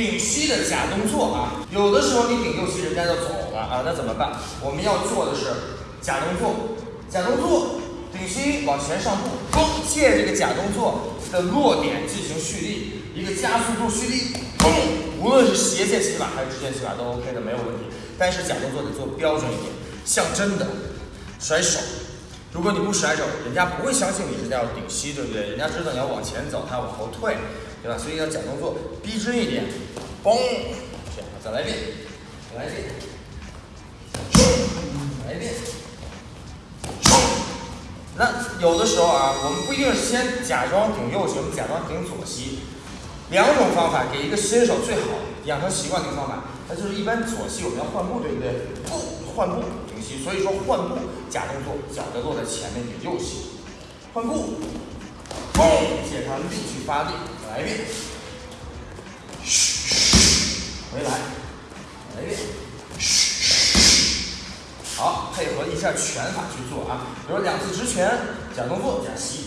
顶膝的假动作啊，有的时候你顶右膝，人家就走了啊，那怎么办？我们要做的是假动作，假动作，顶膝往前上步，嘣，借这个假动作的落点进行蓄力，一个加速度蓄力，嘣，无论是斜线起法还是直线起法都 OK 的，没有问题。但是假动作得做标准一点，像真的甩手。如果你不甩手，人家不会相信你是要顶膝，对不对？人家知道你要往前走，他要往后退，对吧？所以要假动作逼真一点，嘣，再来一遍，再来一遍，来一遍。那有的时候啊，我们不一定是先假装顶右膝，我们假装顶左膝，两种方法给一个新手最好养成习惯的一个方法，那就是一般左膝我们要换步，对不对？换步。所以说换步假动作，脚得落在前面，顶右膝，换步，嘣，借它力去发力，来一遍，嘘，回来，来一遍，嘘，好，配合一下拳法去做啊，比如两次直拳，假动作假膝，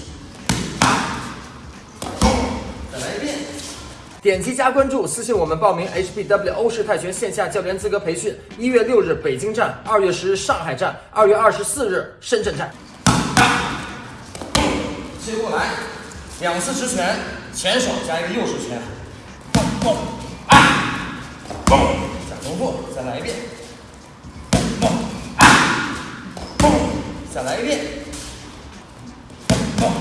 再来一遍。点击加关注，私信我们报名 HBW 欧式泰拳线下教练资格培训。一月六日北京站，二月十日上海站，二月二十四日深圳站。接过来，两次直拳，前手加一个右手拳，蹦蹦啊，蹦，假动作，再来一遍，蹦啊，蹦，再来一遍，蹦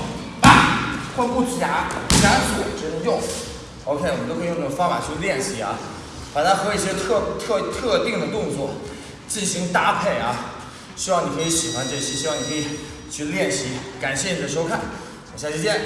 啊，换步夹夹左真用。OK，我们都可以用这种方法去练习啊，把它和一些特特特定的动作进行搭配啊。希望你可以喜欢这期，希望你可以去练习。感谢你的收看，我们下期见。